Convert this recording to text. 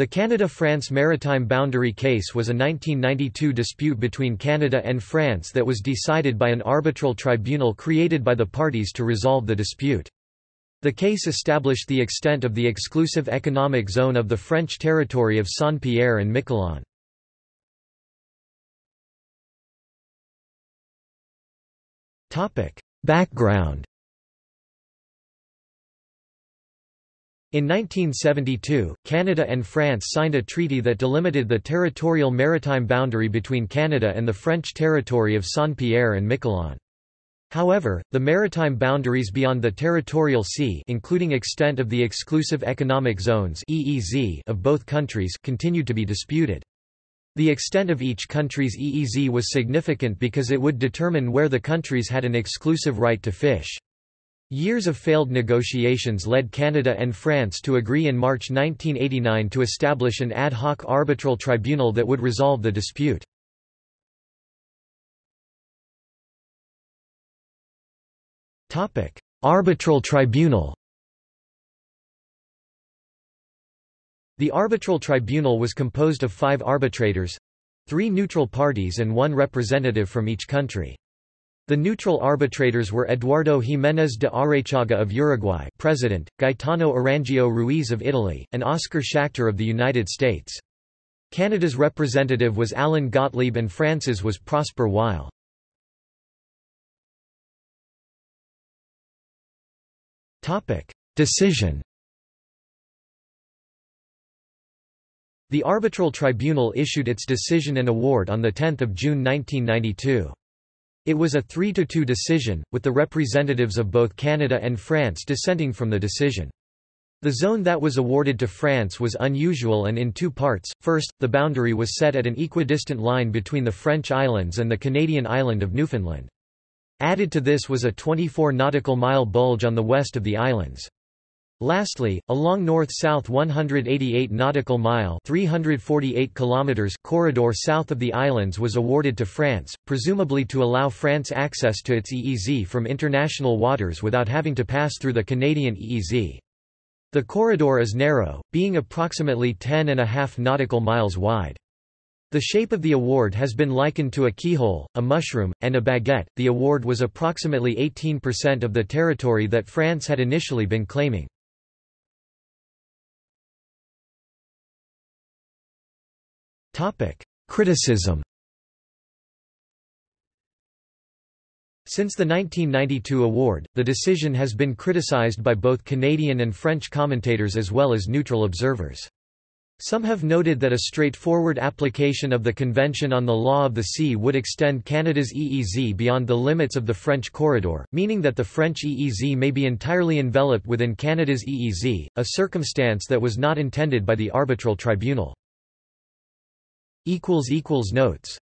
The Canada-France maritime boundary case was a 1992 dispute between Canada and France that was decided by an arbitral tribunal created by the parties to resolve the dispute. The case established the extent of the exclusive economic zone of the French territory of Saint-Pierre and Miquelon. Background In 1972, Canada and France signed a treaty that delimited the territorial maritime boundary between Canada and the French territory of Saint-Pierre and Miquelon. However, the maritime boundaries beyond the territorial sea including extent of the exclusive economic zones EEZ of both countries continued to be disputed. The extent of each country's EEZ was significant because it would determine where the countries had an exclusive right to fish. Years of failed negotiations led Canada and France to agree in March 1989 to establish an ad hoc arbitral tribunal that would resolve the dispute. arbitral tribunal The arbitral tribunal was composed of five arbitrators—three neutral parties and one representative from each country. The neutral arbitrators were Eduardo Jiménez de Arechaga of Uruguay President, Gaetano Arangio Ruiz of Italy, and Oscar Schachter of the United States. Canada's representative was Allan Gotlieb and France's was Prosper Weil. Decision The arbitral tribunal issued its decision and award on 10 June 1992. It was a 3–2 decision, with the representatives of both Canada and France dissenting from the decision. The zone that was awarded to France was unusual and in two parts. First, the boundary was set at an equidistant line between the French islands and the Canadian island of Newfoundland. Added to this was a 24 nautical mile bulge on the west of the islands. Lastly, along north-south 188 nautical mile 348 kilometers corridor south of the islands was awarded to France, presumably to allow France access to its EEZ from international waters without having to pass through the Canadian EEZ. The corridor is narrow, being approximately 10 and a half nautical miles wide. The shape of the award has been likened to a keyhole, a mushroom, and a baguette. The award was approximately 18% of the territory that France had initially been claiming. Criticism Since the 1992 award, the decision has been criticized by both Canadian and French commentators as well as neutral observers. Some have noted that a straightforward application of the Convention on the Law of the Sea would extend Canada's EEZ beyond the limits of the French corridor, meaning that the French EEZ may be entirely enveloped within Canada's EEZ, a circumstance that was not intended by the arbitral tribunal. Notes